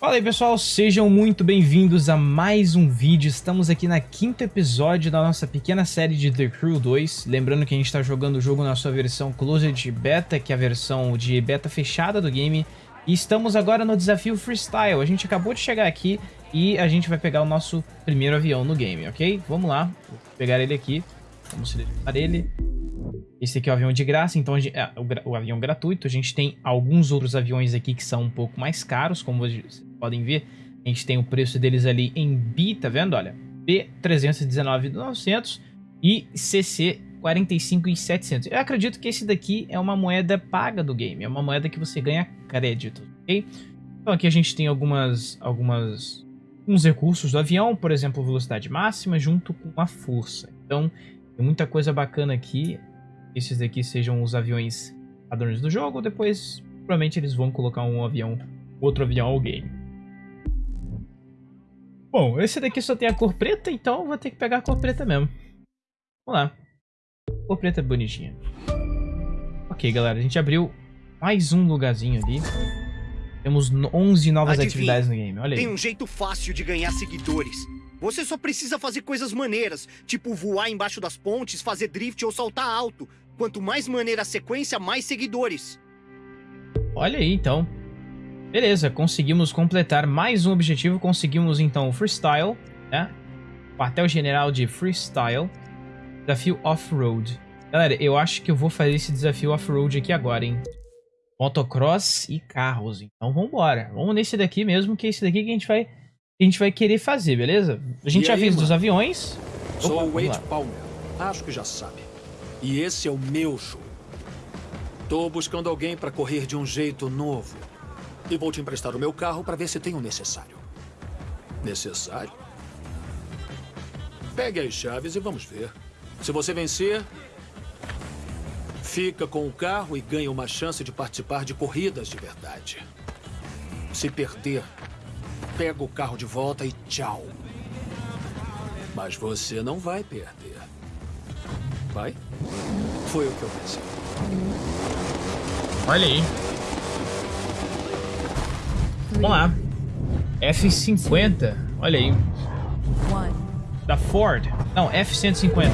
Fala aí pessoal, sejam muito bem-vindos a mais um vídeo. Estamos aqui na quinto episódio da nossa pequena série de The Crew 2. Lembrando que a gente está jogando o jogo na sua versão Closed Beta, que é a versão de beta fechada do game. E estamos agora no desafio Freestyle. A gente acabou de chegar aqui e a gente vai pegar o nosso primeiro avião no game, ok? Vamos lá, vou pegar ele aqui. Vamos selecionar ele. Esse aqui é o avião de graça, então gente, é, o, o, avião gratuito. A gente tem alguns outros aviões aqui que são um pouco mais caros, como vocês podem ver. A gente tem o preço deles ali em BI, tá vendo? Olha, B319.900 e CC 45.700. Eu acredito que esse daqui é uma moeda paga do game, é uma moeda que você ganha crédito, ok? Então aqui a gente tem algumas, algumas, alguns recursos do avião, por exemplo, velocidade máxima junto com a força. Então tem muita coisa bacana aqui. Esses daqui sejam os aviões padrões do jogo, depois provavelmente eles vão colocar um avião, outro avião ao game. Bom, esse daqui só tem a cor preta, então vou ter que pegar a cor preta mesmo. Vamos lá. Cor preta bonitinha. Ok, galera, a gente abriu mais um lugarzinho ali. Temos 11 novas Adivinha, atividades no game, olha aí. Tem um jeito fácil de ganhar seguidores. Você só precisa fazer coisas maneiras, tipo voar embaixo das pontes, fazer drift ou saltar alto. Quanto mais maneira a sequência, mais seguidores. Olha aí, então. Beleza, conseguimos completar mais um objetivo. Conseguimos, então, o Freestyle, né? Quartel-General de Freestyle. Desafio Off-Road. Galera, eu acho que eu vou fazer esse desafio Off-Road aqui agora, hein? Motocross e carros. Então, vambora. Vamos nesse daqui mesmo, que é esse daqui que a gente vai, a gente vai querer fazer, beleza? A gente e já aí, fez mano? dos aviões. Sou o Wade Palmer. Acho que já sabe. E esse é o meu show. Tô buscando alguém para correr de um jeito novo. E vou te emprestar o meu carro para ver se tem o necessário. Necessário? Pegue as chaves e vamos ver. Se você vencer, fica com o carro e ganha uma chance de participar de corridas de verdade. Se perder, pega o carro de volta e tchau. Mas você não vai perder. Vai? Foi o que eu pensei. Olha aí. Vamos lá. F50. Olha aí. Da Ford. Não, F-150.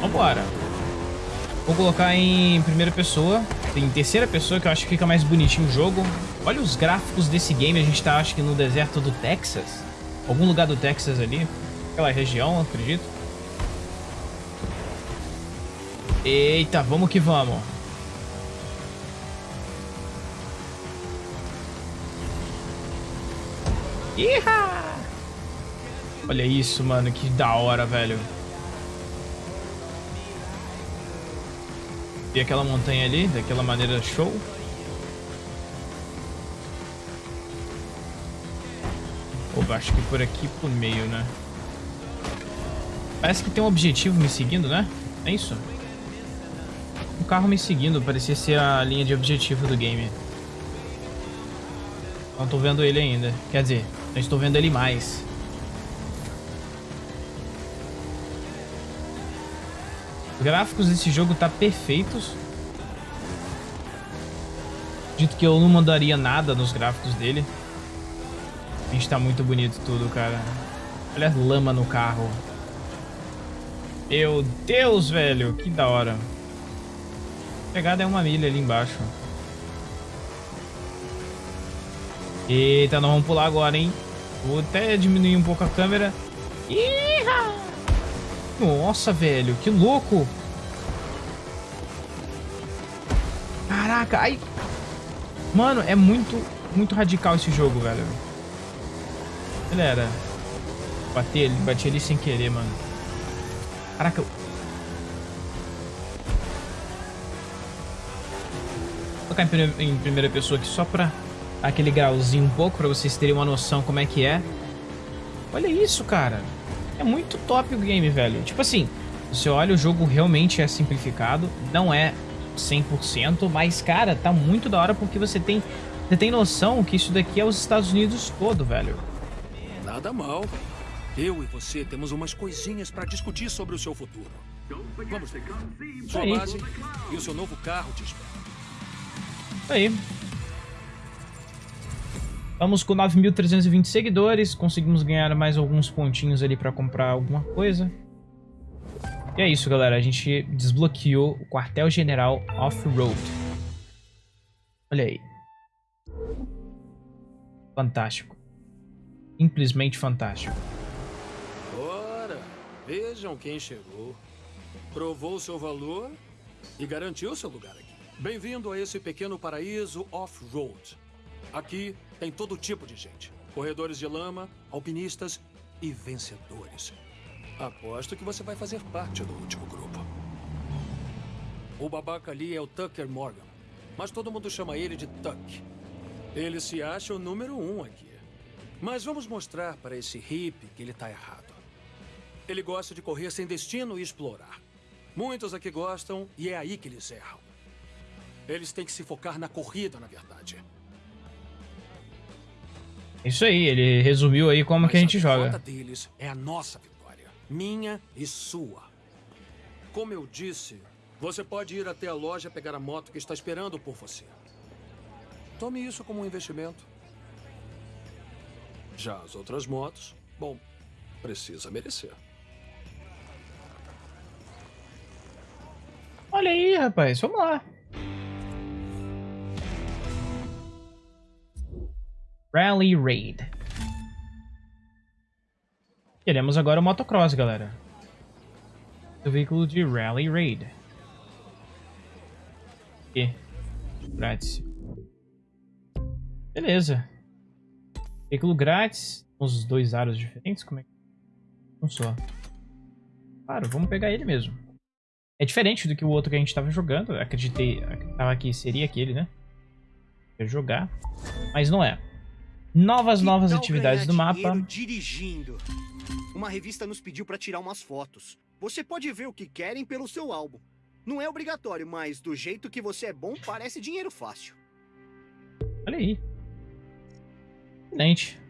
Vambora. Vou colocar em primeira pessoa. Em terceira pessoa, que eu acho que fica mais bonitinho o jogo. Olha os gráficos desse game. A gente tá, acho que, no deserto do Texas. Algum lugar do Texas ali. Aquela região, acredito. Eita, vamos que vamos. Iha! Olha isso, mano. Que da hora, velho. E aquela montanha ali, daquela maneira show. Opa, acho que por aqui por meio, né? Parece que tem um objetivo me seguindo, né? É isso? Um carro me seguindo, parecia ser a linha de objetivo do game. Não tô vendo ele ainda. Quer dizer, não estou vendo ele mais. Os gráficos desse jogo tá perfeitos. Dito que eu não mandaria nada nos gráficos dele. A gente tá muito bonito tudo, cara. Olha a lama no carro. Meu Deus, velho. Que da hora. A pegada é uma milha ali embaixo. Eita, nós vamos pular agora, hein? Vou até diminuir um pouco a câmera. Iha! Nossa, velho, que louco! Caraca, ai... Mano, é muito, muito radical esse jogo, velho. Galera, bati, bati ali sem querer, mano. Caraca. Vou colocar em primeira pessoa aqui só pra aquele grauzinho um pouco pra vocês terem uma noção como é que é. Olha isso, cara. É muito top o game, velho. Tipo assim, você olha, o jogo realmente é simplificado. Não é 100%, mas, cara, tá muito da hora porque você tem, você tem noção que isso daqui é os Estados Unidos todo, velho. Nada mal. Eu e você temos umas coisinhas pra discutir sobre o seu futuro. Vamos. Sua base e o seu novo carro esperam. Aí. Vamos com 9.320 seguidores, conseguimos ganhar mais alguns pontinhos ali pra comprar alguma coisa. E é isso, galera. A gente desbloqueou o quartel-general Off-Road. Olha aí. Fantástico. Simplesmente fantástico. Ora, vejam quem chegou. Provou seu valor e garantiu seu lugar aqui. Bem-vindo a esse pequeno paraíso off-road. Aqui tem todo tipo de gente. Corredores de lama, alpinistas e vencedores. Aposto que você vai fazer parte do último grupo. O babaca ali é o Tucker Morgan, mas todo mundo chama ele de Tuck. Ele se acha o número um aqui. Mas vamos mostrar para esse hippie que ele tá errado. Ele gosta de correr sem destino e explorar. Muitos aqui gostam e é aí que eles erram. Eles têm que se focar na corrida, na verdade. Isso aí, ele resumiu aí como Mas que a gente a joga. deles é a nossa vitória. Minha e sua. Como eu disse, você pode ir até a loja pegar a moto que está esperando por você. Tome isso como um investimento. Já as outras motos, bom, precisa merecer. Olha aí, rapaz. Vamos lá. Rally Raid. Queremos agora o motocross, galera. O veículo de Rally Raid. E grátis. Beleza. Veículo grátis. Os dois aros diferentes. Como é que um só? Claro, vamos pegar ele mesmo. É diferente do que o outro que a gente tava jogando. Acreditei tava que seria aquele, né? Ia jogar. Mas não é. Novas, Que novas atividades do mapa. Dirigindo. Uma revista nos pediu pra tirar umas fotos. Você pode ver o que querem pelo seu álbum. Não é obrigatório, mas do jeito que você é bom, parece dinheiro fácil. Olha aí. Excelente.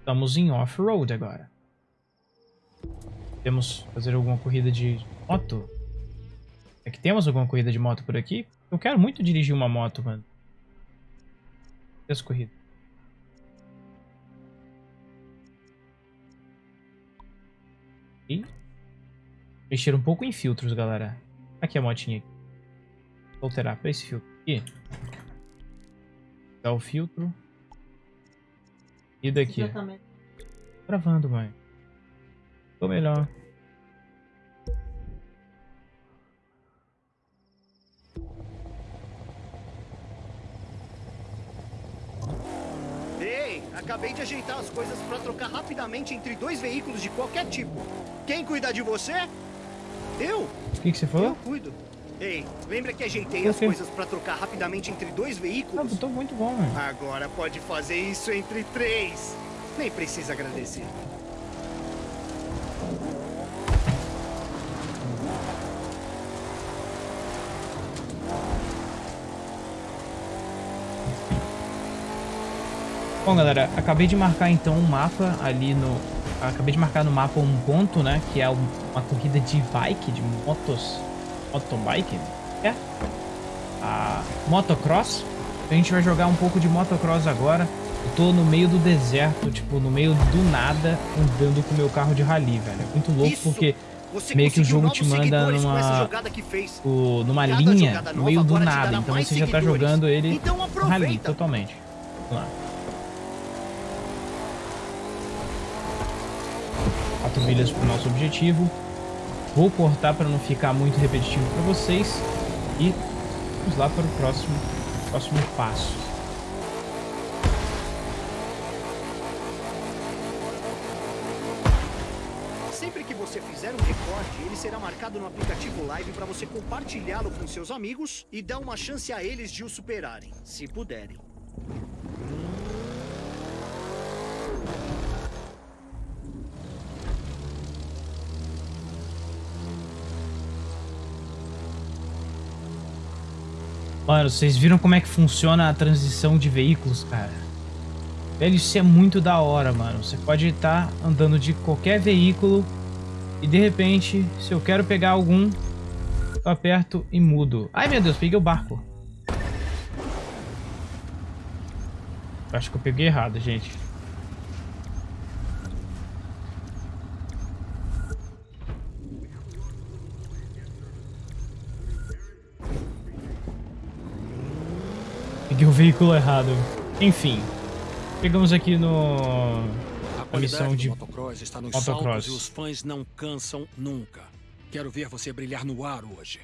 Estamos em off-road agora. Temos fazer alguma corrida de moto? É que temos alguma corrida de moto por aqui? Eu quero muito dirigir uma moto, mano. Essa corrida. E mexer um pouco em filtros, galera. Aqui a motinha. Vou alterar para esse filtro aqui. Dá o filtro. E daqui. Gravando, mãe. Ficou melhor. Acabei de ajeitar as coisas pra trocar rapidamente entre dois veículos de qualquer tipo. Quem cuida de você? Eu? O que, que você Eu falou? cuido. Ei, lembra que ajeitei as coisas pra trocar rapidamente entre dois Ah, veículos? tô muito bom, mano. Agora pode fazer isso entre três. Nem precisa agradecer. Bom, galera, acabei de marcar então um mapa ali no... Acabei de marcar no mapa um ponto, né? Que é um- uma corrida de bike, de motos... Motobike? É? A motocross. A gente vai jogar um pouco de motocross agora. Eu tô no meio do deserto, tipo, no meio do nada, andando com o meu carro de rally, velho. É muito louco Isso! porque Você Meio que o jogo te manda numa- o- numa linha, no meio do nada. Então você já tá jogando ele Então rally totalmente. Vamos lá. Quatro milhas pro nosso objetivo. Vou cortar para não ficar muito repetitivo para vocês. E vamos lá para o próximo, próximo passo. Sempre que você fizer um recorde, ele será marcado no aplicativo Live para você compartilhá-lo com seus amigos e dar uma chance a eles de o superarem, se puderem. Mano, vocês viram como é que funciona a transição de veículos, cara? Velho, isso é muito da hora, mano. Você pode estar andando de qualquer veículo e de repente, se eu quero pegar algum, eu aperto e mudo. Ai, meu Deus, peguei o barco. Acho que eu peguei errado, gente. Veículo errado. Enfim. Chegamos aqui no... A missão de motocross está nos motocross. saltos e os fãs não cansam nunca. Quero ver você brilhar no ar hoje.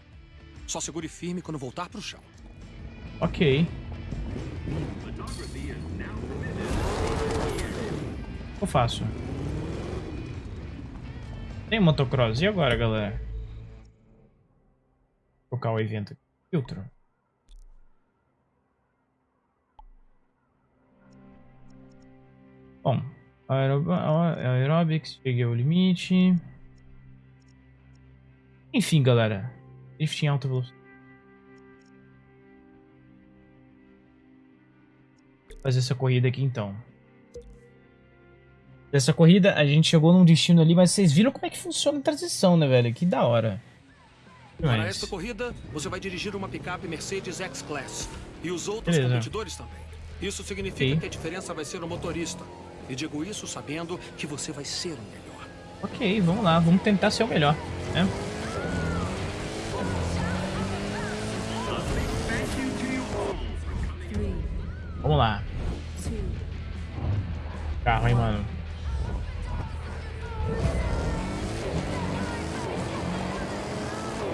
Só segure firme quando voltar pro chão. Ok. Eu faço. Tem motocross. E agora, galera? Vou colocar o evento. Filtro. Bom, aerob aerobics, cheguei ao limite. Enfim, galera. Drift em alta velocidade. Vou fazer essa corrida aqui então. Dessa corrida, a gente chegou num destino ali, mas vocês viram como é que funciona a transição, né, velho? Que da hora. Para Mas- esta corrida, você vai dirigir uma picape Mercedes X-Class. E os outros Beleza. competidores também. Isso significa que a diferença vai ser o motorista. E digo isso sabendo que você vai ser o melhor. Ok, vamos lá, vamos tentar ser o melhor, né? Vamos lá. Carro, hein, mano.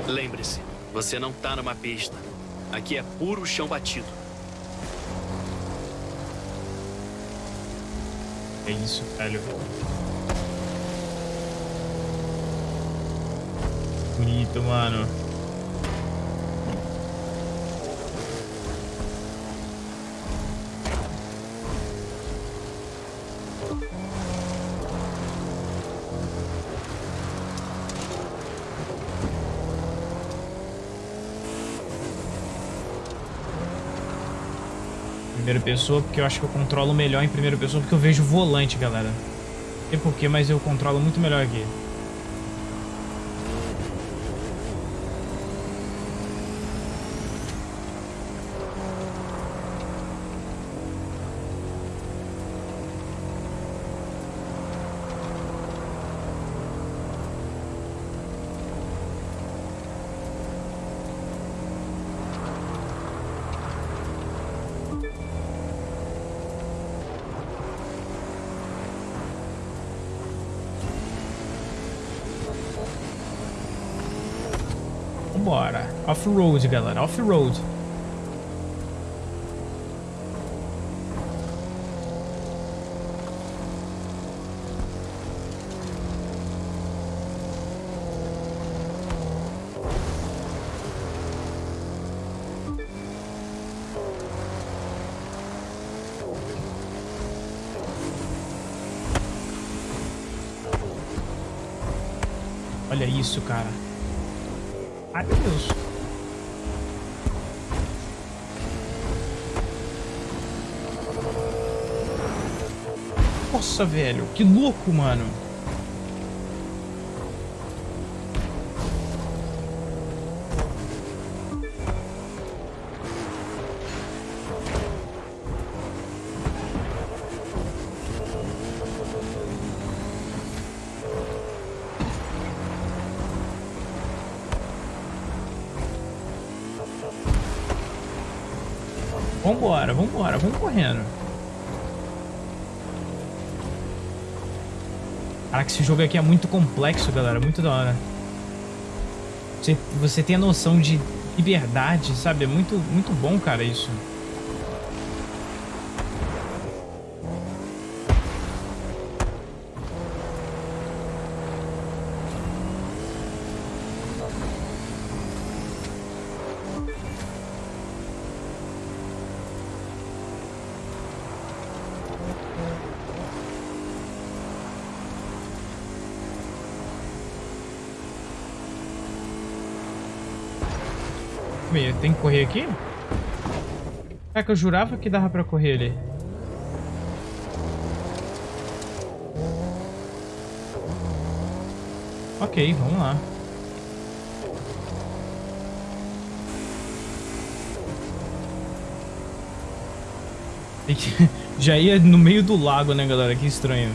Lembre-se, você não tá numa pista. Aqui é puro chão batido. É isso, velho. Bonito, mano. Primeira pessoa, porque eu acho que eu controlo melhor em primeira pessoa, porque eu vejo o volante, galera. Não sei porquê, mas eu controlo muito melhor aqui. Vambora. Off-road, galera. Off-road. Olha isso, cara. Ai, meu Deus. Nossa, velho. Que louco, mano. Vambora, vambora, vamos correndo. Caraca, esse jogo aqui é muito complexo, galera. Muito da hora. Você, você tem a noção de liberdade, sabe? É muito, muito bom, cara, isso. Tem que correr aqui? É que eu jurava que dava pra correr ali. Ok, vamos lá. Já ia no meio do lago, né, galera? Que estranho.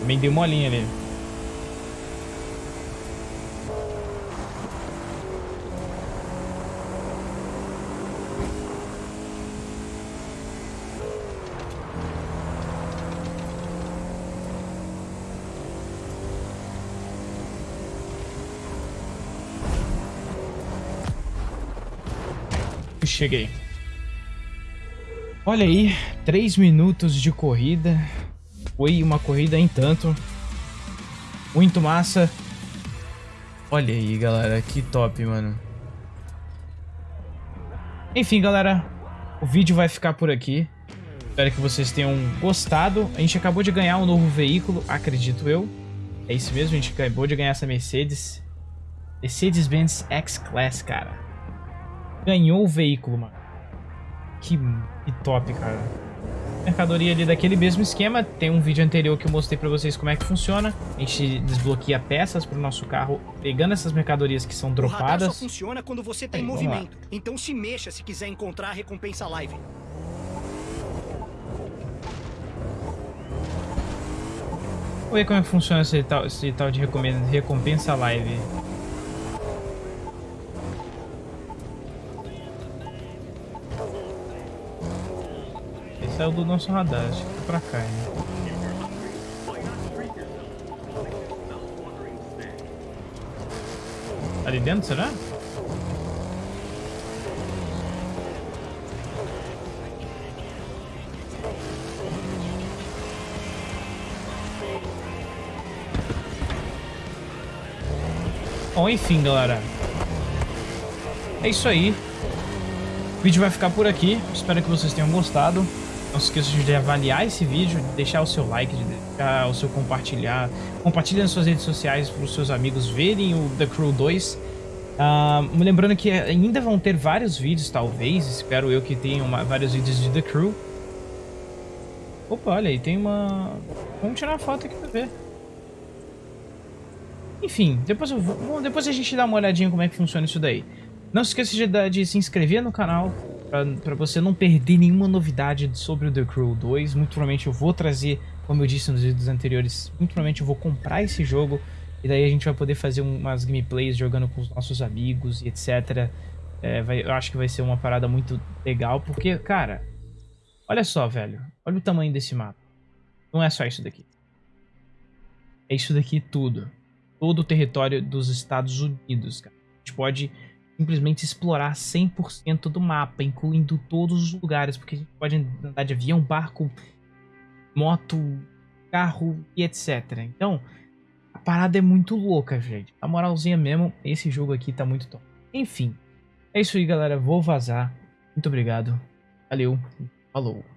Também deu molinha ali. Cheguei. Olha aí, 3 minutos de corrida. Foi uma corrida em tanto. Muito massa. Olha aí, galera, que top, mano. Enfim, galera, o vídeo vai ficar por aqui. Espero que vocês tenham gostado. A gente acabou de ganhar um novo veículo, acredito eu. É isso mesmo, a gente acabou de ganhar essa Mercedes. Mercedes-Benz X-Class, cara. Ganhou o veículo, mano. Que, que top, cara. Mercadoria ali daquele mesmo esquema. Tem um vídeo anterior que eu mostrei pra vocês como é que funciona. A gente desbloqueia peças pro nosso carro, pegando essas mercadorias que são dropadas. O só funciona quando você tá em movimento. Então se mexa se quiser encontrar a recompensa live. Vamos ver como é que funciona esse tal, esse tal de recompensa live. Saiu do nosso radar, acho que foi pra cá, né? Ali dentro, será? Bom, enfim, galera. É isso aí. O vídeo vai ficar por aqui. Espero que vocês tenham gostado. Não se esqueça de avaliar esse vídeo, de deixar o seu like, de deixar o seu compartilhar. Compartilhe nas suas redes sociais para os seus amigos verem o The Crew 2. Uh, lembrando que ainda vão ter vários vídeos, talvez. Espero eu que tenham vários vídeos de The Crew. Opa, olha aí, tem uma... Vamos tirar uma foto aqui para ver. Enfim, depois, eu vou, depois a gente dá uma olhadinha como é que funciona isso daí. Não se esqueça de, de se inscrever no canal, para você não perder nenhuma novidade sobre o The Crew 2. Muito provavelmente eu vou trazer, como eu disse nos vídeos anteriores, muito provavelmente eu vou comprar esse jogo e daí a gente vai poder fazer umas gameplays jogando com os nossos amigos e etc. É, vai, eu acho que vai ser uma parada muito legal, porque, cara, olha só, velho. Olha o tamanho desse mapa. Não é só isso daqui. É isso daqui tudo. Todo o território dos Estados Unidos, cara. A gente pode simplesmente explorar 100% do mapa, incluindo todos os lugares, porque a gente pode andar de avião, barco, moto, carro e etc. Então, a parada é muito louca, gente. A moralzinha mesmo, esse jogo aqui tá muito top. Enfim, é isso aí, galera. Vou vazar. Muito obrigado. Valeu. Falou.